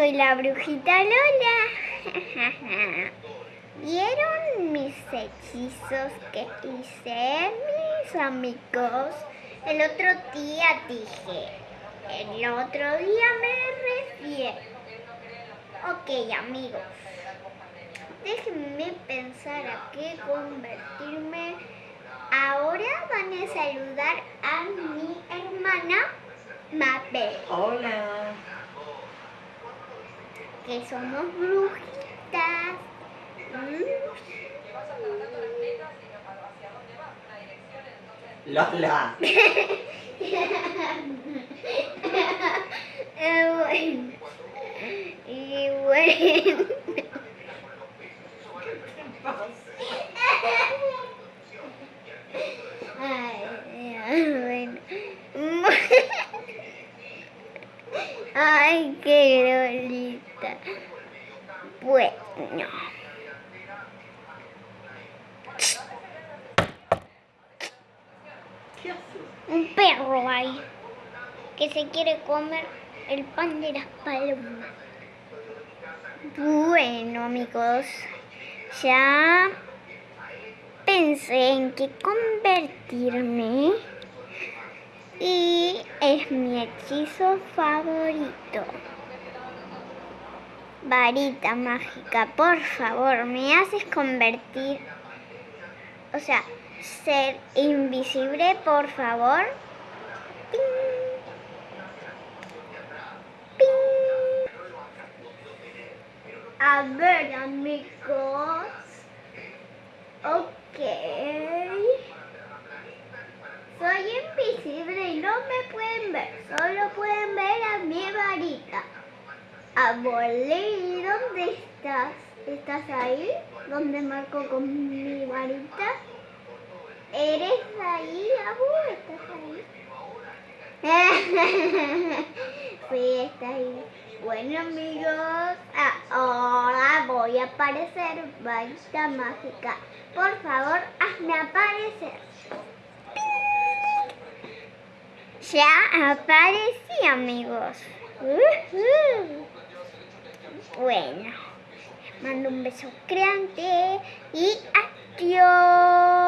soy la brujita Lola. ¿Vieron mis hechizos que hice, mis amigos? El otro día dije. El otro día me refiero. Ok, amigos. Déjenme pensar a qué convertirme. Ahora van a saludar a mi hermana Mabel. Hola. Que somos brujitas. Mm. Lola. Eh, bueno. Y bueno. Ay, ay, bueno. Ay, qué lolita. Bueno. Un perro ahí que se quiere comer el pan de las palomas. Bueno, amigos, ya pensé en qué convertirme mi hechizo favorito. Varita mágica, por favor, me haces convertir, o sea, ser invisible, por favor. Ping. Ping. A ver, amigos. Ok. Soy invisible no me pueden ver. Solo pueden ver a mi varita. Abueli, ¿dónde estás? ¿Estás ahí? ¿Dónde marco con mi varita? ¿Eres ahí, Abu? ¿Estás ahí? sí, está ahí. Bueno, amigos, ahora voy a aparecer, varita mágica. Por favor, hazme aparecer. Ya aparecí, amigos. Ujú. Bueno, mando un beso grande y adiós.